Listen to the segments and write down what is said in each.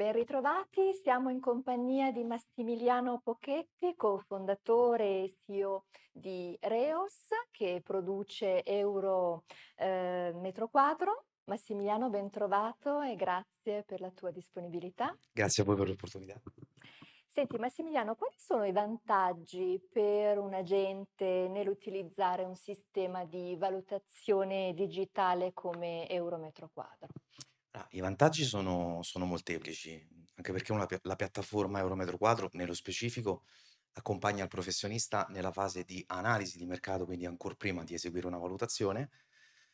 Ben ritrovati, siamo in compagnia di Massimiliano Pochetti, cofondatore e CEO di Reos, che produce euro eh, metro quadro. Massimiliano, ben trovato e grazie per la tua disponibilità. Grazie a voi per l'opportunità. Senti Massimiliano, quali sono i vantaggi per un agente nell'utilizzare un sistema di valutazione digitale come euro metro quadro? Ah, I vantaggi sono, sono molteplici, anche perché una la piattaforma Eurometro Quadro, nello specifico, accompagna il professionista nella fase di analisi di mercato, quindi ancora prima di eseguire una valutazione,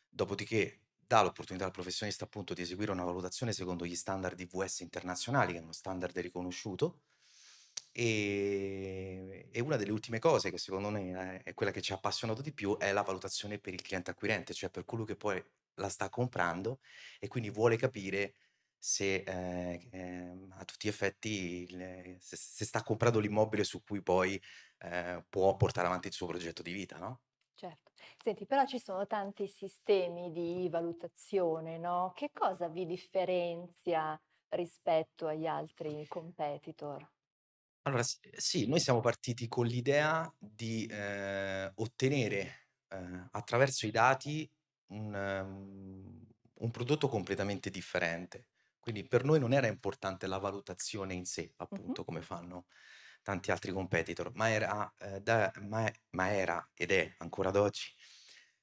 dopodiché dà l'opportunità al professionista appunto di eseguire una valutazione secondo gli standard IVS internazionali, che è uno standard riconosciuto, e, e una delle ultime cose che secondo me è quella che ci ha appassionato di più è la valutazione per il cliente acquirente, cioè per colui che poi la sta comprando e quindi vuole capire se, ehm, ehm, a tutti gli effetti se se sta comprando l'immobile su cui poi, ehm, può portare avanti il suo progetto di vita, no? Certo. Senti, però ci sono tanti sistemi di valutazione, no, che cosa vi differenzia rispetto agli altri competitor? Allora s sì, noi siamo partiti con l'idea di, ehm, ottenere, ehm, attraverso i dati un mhmm, un prodotto completamente differente. Quindi per noi non era importante la valutazione in sé, Mh-mh. appunto, come fanno tanti altri competitor, ma era, ehm, da ma ma era ed è ancora ad oggi,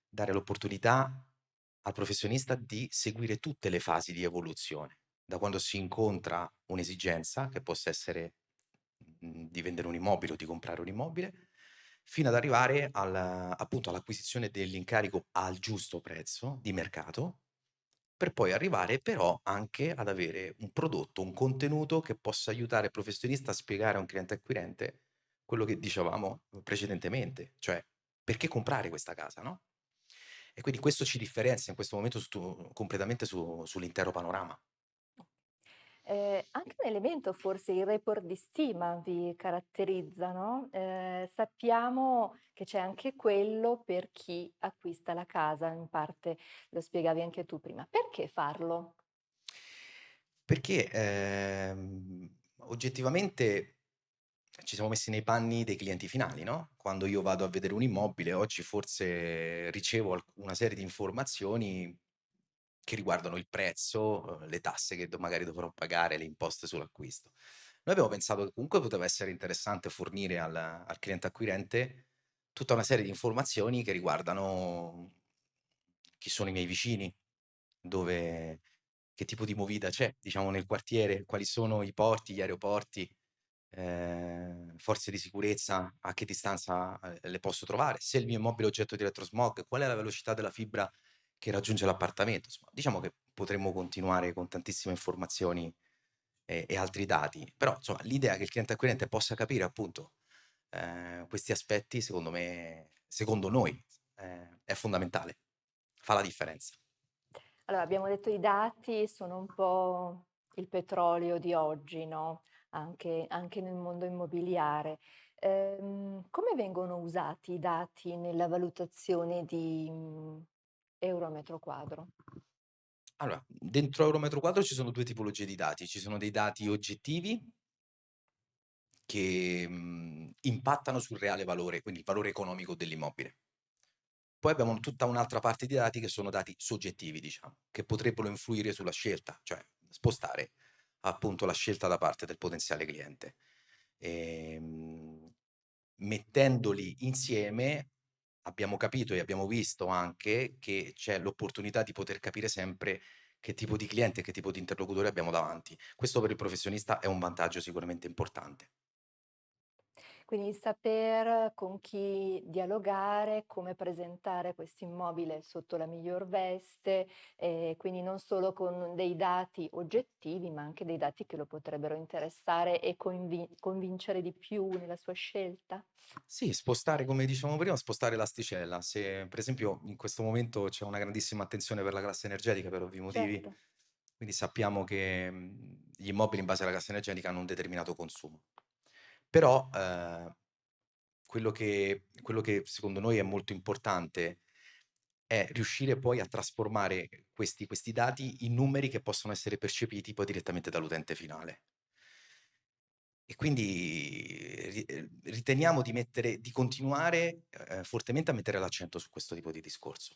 dare l'opportunità al professionista di seguire tutte le fasi di evoluzione, da quando si incontra un'esigenza, che possa essere di vendere un immobile o di comprare un immobile, fino ad arrivare al appunto all'acquisizione dell'incarico al giusto prezzo di mercato, per poi arrivare però anche ad avere un prodotto, un contenuto che possa aiutare il professionista a spiegare a un cliente acquirente quello che dicevamo precedentemente, cioè perché comprare questa casa, no? E quindi questo ci differenzia in questo momento su completamente su sull'intero panorama. Ehm, anche un elemento forse il report di stima vi caratterizza, no, ehm, sappiamo che c'è anche quello per chi acquista la casa, in parte lo spiegavi anche tu prima. Perché farlo? Perché, ehm, oggettivamente ci siamo messi nei panni dei clienti finali, no, quando io vado a vedere un immobile, oggi forse ricevo una serie di informazioni che riguardano il prezzo, uhm, le tasse che magari dovrò pagare, le imposte sull'acquisto. Noi abbiamo pensato che comunque poteva essere interessante fornire al al cliente acquirente tutta una serie di informazioni che riguardano chi sono i miei vicini, dove che tipo di movida c'è, diciamo, nel quartiere, quali sono i porti, gli aeroporti, ehm, forze di sicurezza, a che distanza, ehm, le posso trovare, se il mio immobile è oggetto di elettrosmog, qual è la velocità della fibra che raggiunge l'appartamento. Diciamo che potremmo continuare con tantissime informazioni e e altri dati, però insomma l'idea che il cliente acquirente possa capire appunto, ehm, questi aspetti secondo me secondo noi, ehm, è fondamentale, fa la differenza. Allora, abbiamo detto i dati sono un po' il petrolio di oggi, no, anche anche nel mondo immobiliare. Ehm, come vengono usati i dati nella valutazione di, euro a metro quadro? Allora, dentro Eurometro Quadro ci sono 2 tipologie di dati. Ci sono dei dati oggettivi che, mhmm, impattano sul reale valore, quindi il valore economico dell'immobile. Poi abbiamo tutta un'altra parte di dati che sono dati soggettivi, diciamo, che potrebbero influire sulla scelta, cioè spostare appunto la scelta da parte del potenziale cliente. Ehm, mettendoli insieme abbiamo capito e abbiamo visto anche che c'è l'opportunità di poter capire sempre che tipo di cliente e che tipo di interlocutore abbiamo davanti. Questo per il professionista è un vantaggio sicuramente importante. Quindi saper con chi dialogare, come presentare questo immobile sotto la miglior veste, e quindi non solo con dei dati oggettivi, ma anche dei dati che lo potrebbero interessare e convi convincere di più nella sua scelta? Sì, spostare, come dicevamo prima, spostare l'asticella. Se per esempio in questo momento c'è una grandissima attenzione per la classe energetica per ovvi motivi, Certo. quindi sappiamo che, mhmm, gli immobili in base alla classe energetica hanno un determinato consumo. Però, ehm, quello che quello che secondo noi è molto importante è riuscire poi a trasformare questi questi dati in numeri che possono essere percepiti poi direttamente dall'utente finale. E quindi ehm, riteniamo di mettere di continuare, ehm, fortemente a mettere l'accento su questo tipo di discorso.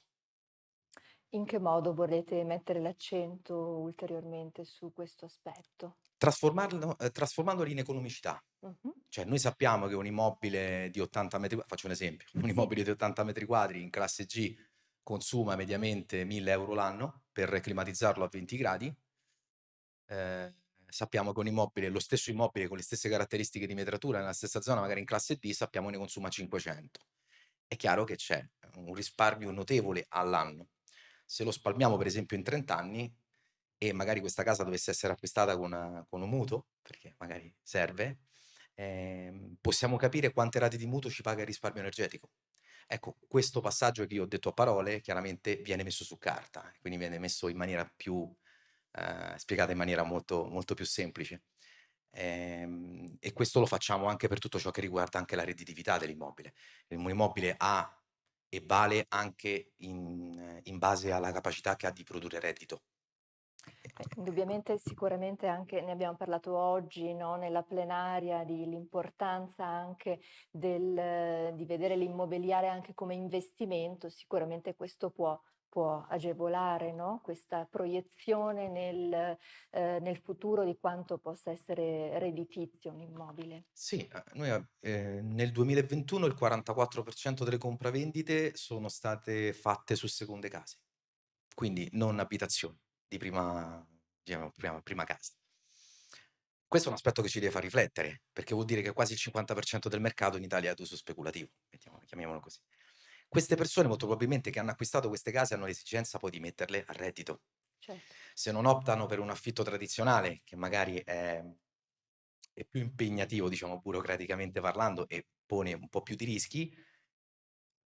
In che modo volete mettere l'accento ulteriormente su questo aspetto? Trasformarlo ehm, trasformandoli in economicità. Mh-mh. Cioè noi sappiamo che un immobile di 80 metri qua faccio un esempio, un immobile di 80 metri quadri in classe G consuma mediamente 1000 € l'anno per climatizzarlo a 20 gradi. Ehm, sappiamo che un immobile lo stesso immobile con le stesse caratteristiche di metratura nella stessa zona, magari in classe D, sappiamo ne consuma 500. È chiaro che c'è un risparmio notevole all'anno. Se lo spalmiamo per esempio in 30 anni e magari questa casa dovesse essere acquistata con con un mutuo, perché magari serve, ehm, possiamo capire quante rate di mutuo ci paga il risparmio energetico. Ecco, questo passaggio che io ho detto a parole chiaramente viene messo su carta, quindi viene messo in maniera più ehm, spiegata in maniera molto molto più semplice. Ehm, e questo lo facciamo anche per tutto ciò che riguarda anche la redditività dell'immobile. Un immobile ha e vale anche in in base alla capacità che ha di produrre reddito. Indubbiamente sicuramente anche ne abbiamo parlato oggi, no, nella plenaria di l'importanza anche del di vedere l'immobiliare anche come investimento, sicuramente questo può può agevolare, no, questa proiezione nel ehm, nel futuro di quanto possa essere redditizio un immobile. Sì, noi a ehm, nel 2021 il 44% delle compravendite sono state fatte su seconde case, quindi non abitazioni di prima diciamo prima prima casa. Questo è un aspetto che ci deve far riflettere, perché vuol dire che quasi il 50% del mercato in Italia è ad uso speculativo, chiamiamolo così. Queste persone molto probabilmente che hanno acquistato queste case hanno l'esigenza poi di metterle a reddito. Certo. Se non optano per un affitto tradizionale, che magari è è più impegnativo, diciamo, burocraticamente parlando e pone un po' più di rischi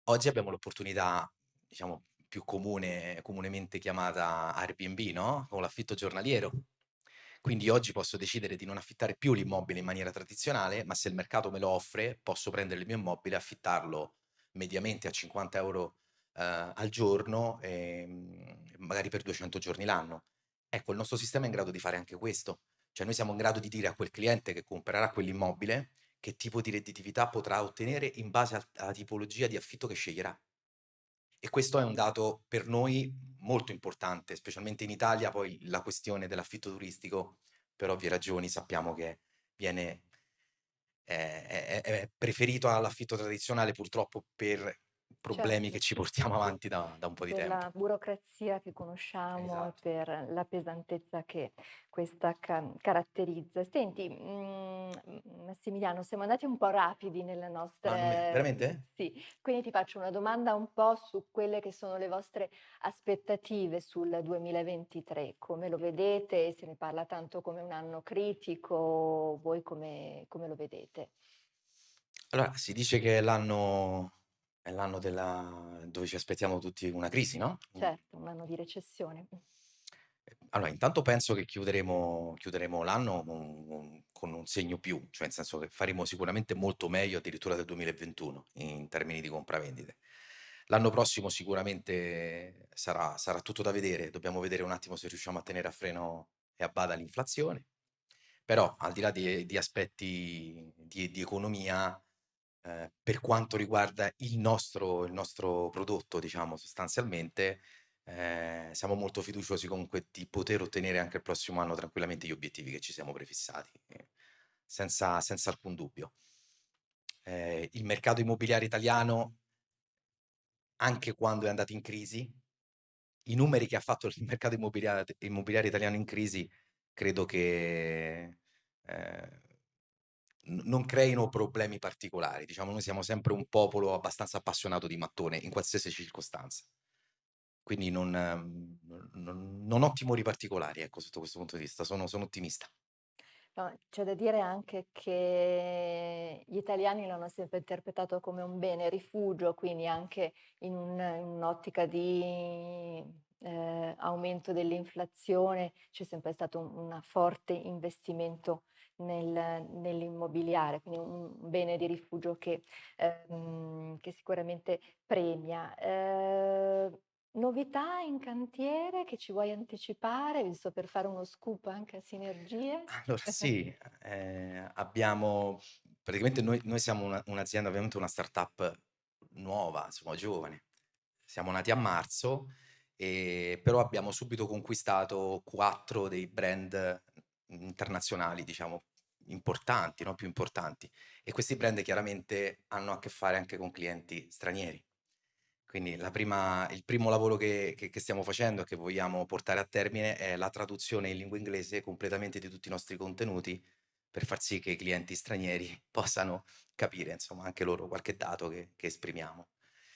oggi abbiamo l'opportunità, diciamo, più comune comunemente chiamata Airbnb, no, o l'affitto giornaliero. Quindi oggi posso decidere di non affittare più l'immobile in maniera tradizionale, ma se il mercato me lo offre, posso prendere il mio immobile e affittarlo mediamente a 50 € ehm, al giorno, ehm, magari per 200 giorni l'anno. Ecco, il nostro sistema è in grado di fare anche questo. Cioè noi siamo in grado di dire a quel cliente che comprerà quell'immobile che tipo di redditività potrà ottenere in base al alla tipologia di affitto che sceglierà. E questo è un dato per noi molto importante, specialmente in Italia, poi la questione dell'affitto turistico, per ovvie ragioni, sappiamo che viene è è è è preferito all'affitto tradizionale purtroppo per problemi Certo, che ci portiamo avanti da da un po' di Per tempo. la burocrazia che conosciamo Esatto. per la pesantezza che questa ca caratterizza. Senti, mhmm, Massimiliano, siamo andati un po' rapidi nelle Ah, non me nostre mhmm, veramente? sì, quindi ti faccio una domanda un po' su quelle che sono le vostre aspettative sul 2023. Come lo vedete? Se ne parla tanto come un anno critico, voi come come lo vedete? Allora, si dice che l'anno è l'anno della dove ci aspettiamo tutti una crisi, no, mh. Certo, un anno di recessione. Ehm, allora intanto penso che chiuderemo chiuderemo l'anno con un segno più, cioè nel senso che faremo sicuramente molto meglio addirittura del 2021 in termini di compravendite. L'anno prossimo sicuramente sarà sarà tutto da vedere, dobbiamo vedere un attimo se riusciamo a tenere a freno e a bada l'inflazione. Però al di là di di aspetti di di economia, ehm, per quanto riguarda il nostro il nostro prodotto, diciamo sostanzialmente, ehm, siamo molto fiduciosi comunque di poter ottenere anche il prossimo anno tranquillamente gli obiettivi che ci siamo prefissati, ehm, senza senza alcun dubbio. Ehm, il mercato immobiliare italiano anche quando è andato in crisi, i numeri che ha fatto il mercato immobiliate immobiliare italiano in crisi credo che, ehm, non creino problemi particolari. Diciamo, noi siamo sempre un popolo abbastanza appassionato di mattone in qualsiasi circostanza. Quindi non non non ho timori particolari, ecco, sotto questo punto di vista. Sono sono ottimista. No, c'è da dire anche che gli italiani l'hanno sempre interpretato come un bene rifugio, quindi anche in un in un'ottica di, ehm, aumento dell'inflazione c'è sempre stato un una forte investimento nel nell'immobiliare, quindi un bene di rifugio che ehm, che sicuramente premia. Ehm Novità in cantiere che ci vuoi anticipare, giusto per fare uno scoop anche a sinergie? Allora sì, ehm, abbiamo praticamente noi noi siamo una un'azienda ovviamente una startup nuova, siamo giovani. Siamo nati a marzo, ehm, però abbiamo subito conquistato 4 dei brand internazionali, diciamo, importanti, no, più importanti. E questi brand chiaramente hanno a che fare anche con clienti stranieri. Quindi la prima il primo lavoro che che che stiamo facendo e che vogliamo portare a termine è la traduzione in lingua inglese completamente di tutti i nostri contenuti, per far sì che i clienti stranieri possano capire, insomma, anche loro qualche dato che che esprimiamo.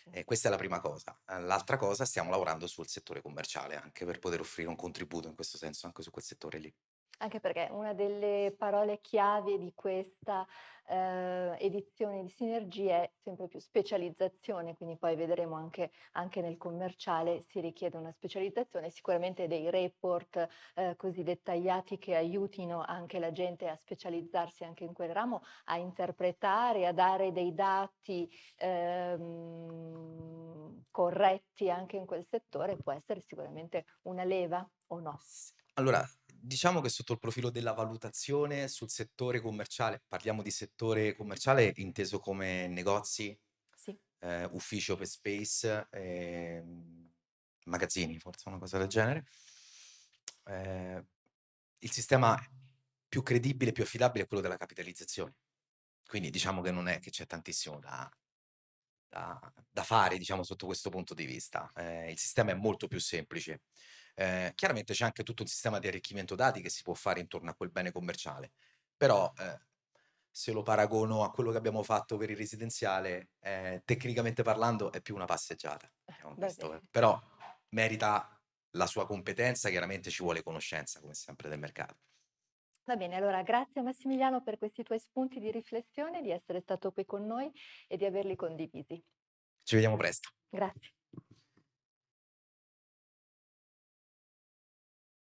Sì. E questa è la prima cosa. Uhm, l'altra cosa, stiamo lavorando sul settore commerciale anche per poter offrire un contributo in questo senso anche su quel settore lì. Anche perché una delle parole chiave di questa, ehm, edizione di Sinergie è sempre più specializzazione, quindi poi vedremo anche anche nel commerciale si richiede una specializzazione, sicuramente dei report, ehm, così dettagliati che aiutino anche la gente a specializzarsi anche in quel ramo, a interpretare, a dare dei dati, ehm, corretti anche in quel settore, può essere sicuramente una leva o no? Allora, diciamo che sotto il profilo della valutazione sul settore commerciale parliamo di settore commerciale inteso come negozi, Sì. ehm, uffici open space, ehm, magazzini, forse una cosa del genere. Ehm, il sistema più credibile, più affidabile è quello della capitalizzazione. Quindi diciamo che non è che c'è tantissimo da da da fare, diciamo, sotto questo punto di vista. Ehm, il sistema è molto più semplice. Ehm, chiaramente c'è anche tutto un sistema di arricchimento dati che si può fare intorno a quel bene commerciale, però, ehm, se lo paragono a quello che abbiamo fatto per il residenziale, ehm, tecnicamente parlando è più una passeggiata, questo è bene. però merita la sua competenza, chiaramente ci vuole conoscenza come sempre del mercato. Va bene, allora grazie Massimiliano per questi tuoi spunti di riflessione, di essere stato qui con noi e di averli condivisi. Ci vediamo presto. Grazie.